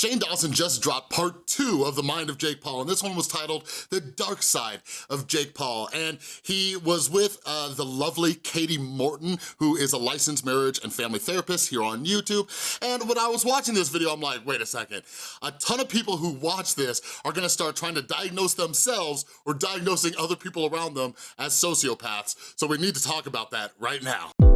Shane Dawson just dropped part two of The Mind of Jake Paul, and this one was titled The Dark Side of Jake Paul, and he was with uh, the lovely Kati Morton, who is a licensed marriage and family therapist here on YouTube, and when I was watching this video, I'm like, wait a second, a ton of people who watch this are gonna start trying to diagnose themselves or diagnosing other people around them as sociopaths, so we need to talk about that right now.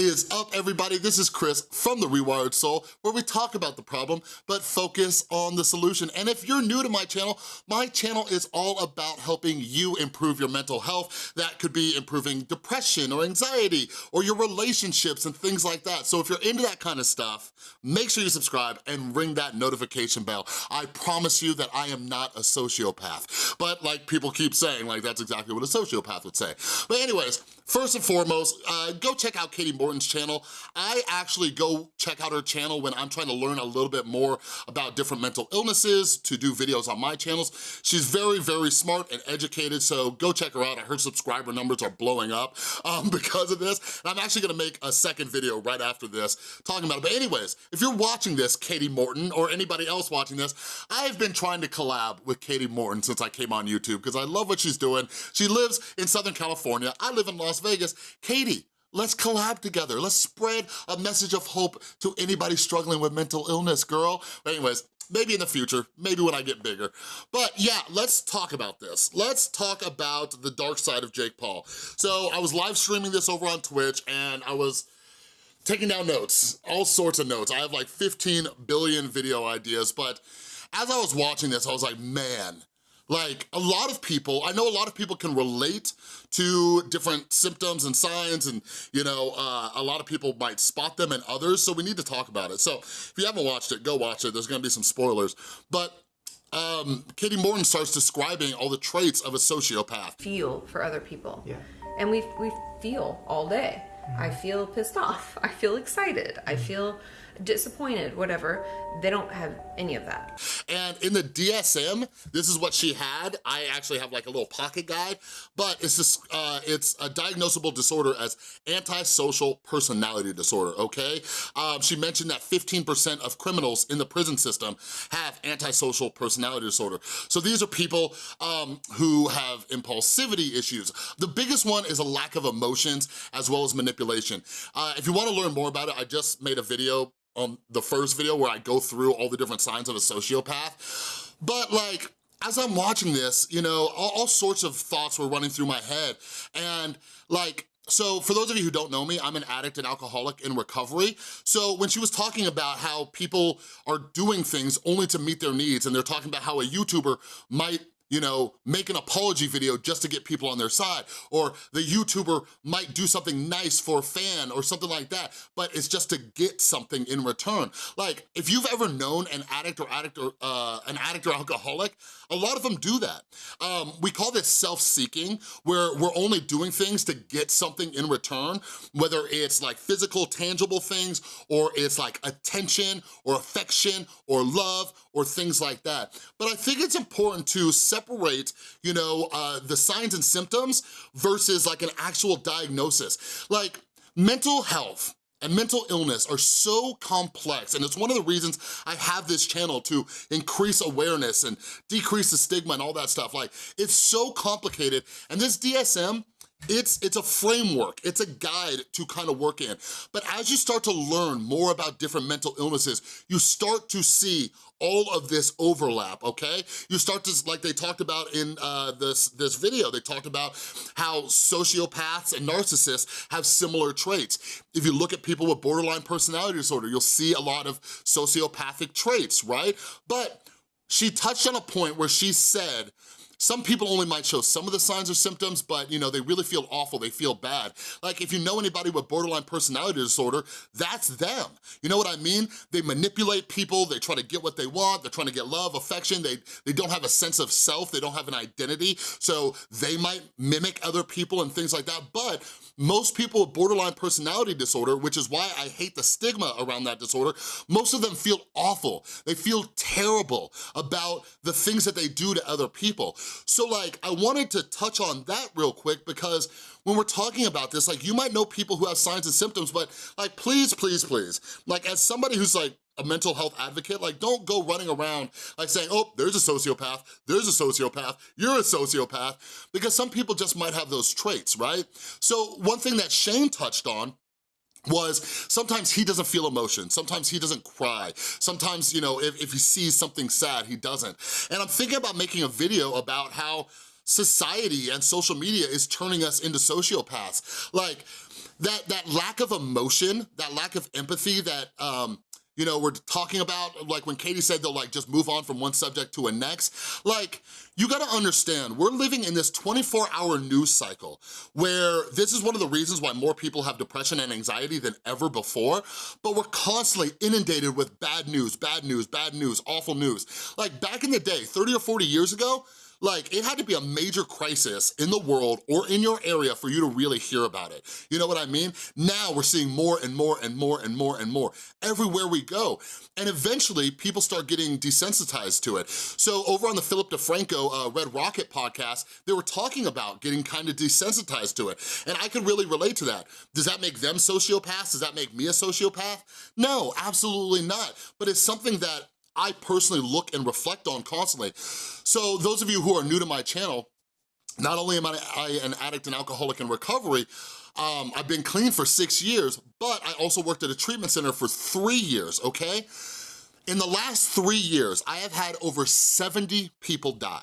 Is up, everybody? This is Chris from The Rewired Soul, where we talk about the problem, but focus on the solution. And if you're new to my channel, my channel is all about helping you improve your mental health. That could be improving depression or anxiety or your relationships and things like that. So if you're into that kind of stuff, make sure you subscribe and ring that notification bell. I promise you that I am not a sociopath. But like people keep saying, like that's exactly what a sociopath would say. But anyways, first and foremost, uh, go check out Kati Morton's channel. I actually go check out her channel when I'm trying to learn a little bit more about different mental illnesses to do videos on my channels. She's very, very smart and educated, so go check her out. Her subscriber numbers are blowing up um, because of this. And I'm actually gonna make a second video right after this talking about it. But anyways, if you're watching this, Kati Morton, or anybody else watching this, I've been trying to collab with Kati Morton since I came on YouTube because I love what she's doing. She lives in Southern California. I live in Las Vegas. Kati, Let's collab together. Let's spread a message of hope to anybody struggling with mental illness, girl. But anyways, maybe in the future, maybe when I get bigger. But yeah, let's talk about this. Let's talk about the dark side of Jake Paul. So I was live streaming this over on Twitch and I was taking down notes, all sorts of notes. I have like 15 billion video ideas, but as I was watching this, I was like, man, like a lot of people, I know a lot of people can relate to different symptoms and signs and you know, uh, a lot of people might spot them and others, so we need to talk about it. So if you haven't watched it, go watch it. There's gonna be some spoilers. But um, Kati Morton starts describing all the traits of a sociopath. Feel for other people. Yeah. And we, we feel all day. I feel pissed off. I feel excited. I feel disappointed, whatever. They don't have any of that. And in the DSM, this is what she had. I actually have like a little pocket guide, but it's just, uh, it's a diagnosable disorder as antisocial personality disorder, okay? Um, she mentioned that 15% of criminals in the prison system have antisocial personality disorder. So these are people um, who have impulsivity issues. The biggest one is a lack of emotions as well as manipulation. Uh, if you wanna learn more about it, I just made a video on the first video where I go through all the different signs of a sociopath. But like, as I'm watching this, you know, all, all sorts of thoughts were running through my head. And like, so for those of you who don't know me, I'm an addict and alcoholic in recovery. So when she was talking about how people are doing things only to meet their needs and they're talking about how a YouTuber might you know, make an apology video just to get people on their side, or the YouTuber might do something nice for a fan or something like that, but it's just to get something in return. Like, if you've ever known an addict or addict or uh, an addict or alcoholic, a lot of them do that. Um, we call this self-seeking, where we're only doing things to get something in return, whether it's like physical, tangible things, or it's like attention or affection or love or things like that. But I think it's important to separate separate, you know, uh, the signs and symptoms versus like an actual diagnosis. Like mental health, and mental illness are so complex and it's one of the reasons I have this channel to increase awareness and decrease the stigma and all that stuff. Like, it's so complicated and this DSM, it's, it's a framework, it's a guide to kind of work in. But as you start to learn more about different mental illnesses, you start to see all of this overlap, okay? You start to, like they talked about in uh, this, this video, they talked about how sociopaths and narcissists have similar traits. If you look at people with borderline personality disorder, you'll see a lot of sociopathic traits, right? But she touched on a point where she said some people only might show some of the signs or symptoms, but you know, they really feel awful, they feel bad. Like if you know anybody with borderline personality disorder, that's them. You know what I mean? They manipulate people, they try to get what they want, they're trying to get love, affection, they, they don't have a sense of self, they don't have an identity, so they might mimic other people and things like that, but most people with borderline personality disorder, which is why I hate the stigma around that disorder, most of them feel awful. They feel terrible about the things that they do to other people. So like, I wanted to touch on that real quick because when we're talking about this, like you might know people who have signs and symptoms, but like please, please, please, like as somebody who's like a mental health advocate, like don't go running around like saying, oh, there's a sociopath, there's a sociopath, you're a sociopath, because some people just might have those traits, right? So one thing that Shane touched on was sometimes he doesn't feel emotion, sometimes he doesn't cry, sometimes, you know, if, if he sees something sad, he doesn't. And I'm thinking about making a video about how society and social media is turning us into sociopaths. Like, that, that lack of emotion, that lack of empathy that um, you know, we're talking about, like when Kati said they'll like just move on from one subject to a next, like, you gotta understand, we're living in this 24 hour news cycle where this is one of the reasons why more people have depression and anxiety than ever before, but we're constantly inundated with bad news, bad news, bad news, awful news. Like back in the day, 30 or 40 years ago, like, it had to be a major crisis in the world or in your area for you to really hear about it. You know what I mean? Now we're seeing more and more and more and more and more everywhere we go. And eventually, people start getting desensitized to it. So over on the Philip DeFranco uh, Red Rocket podcast, they were talking about getting kind of desensitized to it. And I can really relate to that. Does that make them sociopaths? Does that make me a sociopath? No, absolutely not. But it's something that I personally look and reflect on constantly. So those of you who are new to my channel, not only am I an addict and alcoholic in recovery, um, I've been clean for six years, but I also worked at a treatment center for three years, okay? In the last three years, I have had over 70 people die.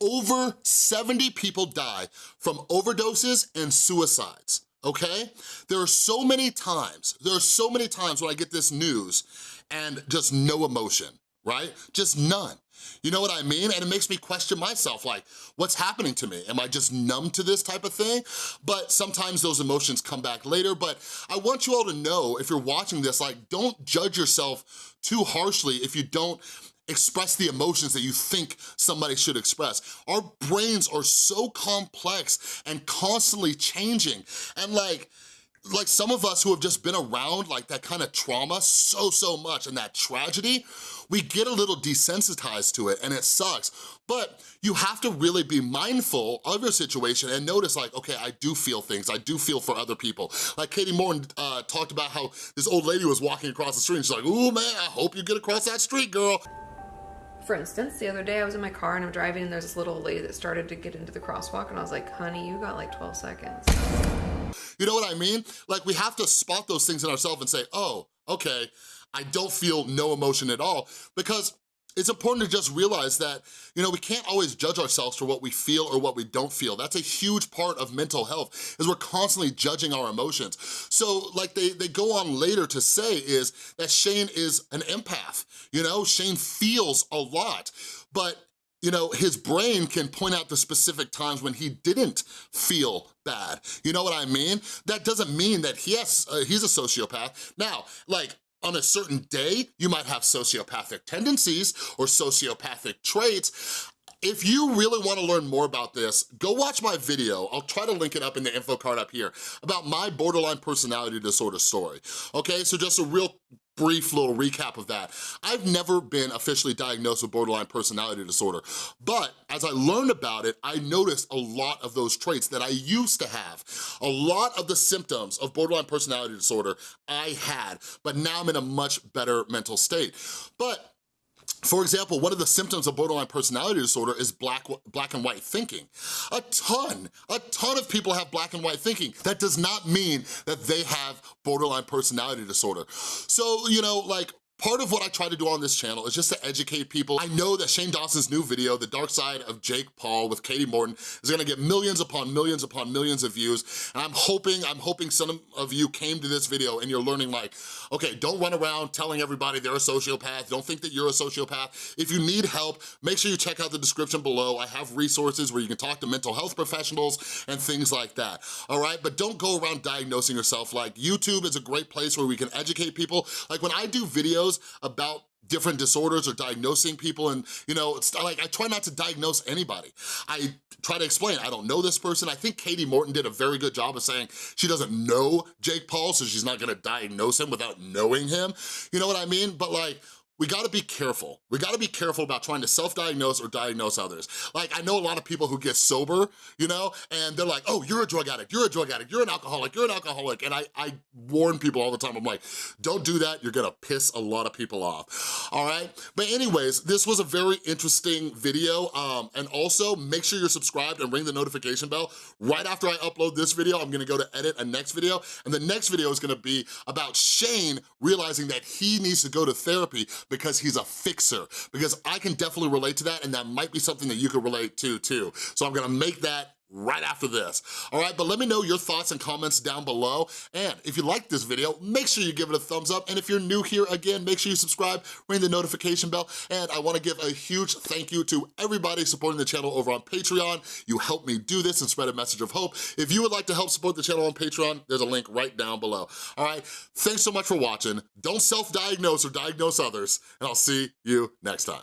Over 70 people die from overdoses and suicides, okay? There are so many times, there are so many times when I get this news and just no emotion, right? Just none. You know what I mean? And it makes me question myself, like, what's happening to me? Am I just numb to this type of thing? But sometimes those emotions come back later, but I want you all to know, if you're watching this, like, don't judge yourself too harshly if you don't express the emotions that you think somebody should express. Our brains are so complex and constantly changing, and like, like some of us who have just been around like that kind of trauma so, so much and that tragedy, we get a little desensitized to it and it sucks. But you have to really be mindful of your situation and notice like, okay, I do feel things, I do feel for other people. Like Kati Morton uh, talked about how this old lady was walking across the street and she's like, ooh man, I hope you get across that street, girl. For instance, the other day I was in my car and I'm driving and there's this little lady that started to get into the crosswalk and I was like, honey, you got like 12 seconds. You know what I mean? Like we have to spot those things in ourselves and say, oh, okay, I don't feel no emotion at all because it's important to just realize that, you know, we can't always judge ourselves for what we feel or what we don't feel. That's a huge part of mental health, is we're constantly judging our emotions. So like they, they go on later to say is that Shane is an empath, you know? Shane feels a lot, but you know, his brain can point out the specific times when he didn't feel bad. You know what I mean? That doesn't mean that he has, uh, he's a sociopath. Now, like, on a certain day, you might have sociopathic tendencies or sociopathic traits. If you really wanna learn more about this, go watch my video. I'll try to link it up in the info card up here about my borderline personality disorder story. Okay, so just a real brief little recap of that. I've never been officially diagnosed with borderline personality disorder, but as I learned about it, I noticed a lot of those traits that I used to have. A lot of the symptoms of borderline personality disorder I had, but now I'm in a much better mental state. But for example, one of the symptoms of borderline personality disorder is black, black and white thinking. A ton, a ton of people have black and white thinking. That does not mean that they have borderline personality disorder. So, you know, like Part of what I try to do on this channel is just to educate people. I know that Shane Dawson's new video, The Dark Side of Jake Paul with Kati Morton, is gonna get millions upon millions upon millions of views. And I'm hoping, I'm hoping some of you came to this video and you're learning like, okay, don't run around telling everybody they're a sociopath. Don't think that you're a sociopath. If you need help, make sure you check out the description below. I have resources where you can talk to mental health professionals and things like that, all right? But don't go around diagnosing yourself. Like YouTube is a great place where we can educate people. Like when I do videos, videos about different disorders or diagnosing people. And you know it's like I try not to diagnose anybody. I try to explain I don't know this person. I think Kati Morton did a very good job of saying she doesn't know Jake Paul so she's not gonna diagnose him without knowing him. You know what I mean? But like we gotta be careful. We gotta be careful about trying to self-diagnose or diagnose others. Like, I know a lot of people who get sober, you know, and they're like, oh, you're a drug addict, you're a drug addict, you're an alcoholic, you're an alcoholic. And I, I warn people all the time, I'm like, don't do that, you're gonna piss a lot of people off, all right? But anyways, this was a very interesting video. Um, and also, make sure you're subscribed and ring the notification bell. Right after I upload this video, I'm gonna go to edit a next video, and the next video is gonna be about Shane realizing that he needs to go to therapy because he's a fixer, because I can definitely relate to that and that might be something that you could relate to too. So I'm gonna make that right after this, all right? But let me know your thoughts and comments down below. And if you like this video, make sure you give it a thumbs up. And if you're new here, again, make sure you subscribe, ring the notification bell. And I wanna give a huge thank you to everybody supporting the channel over on Patreon. You help me do this and spread a message of hope. If you would like to help support the channel on Patreon, there's a link right down below, all right? Thanks so much for watching. Don't self-diagnose or diagnose others, and I'll see you next time.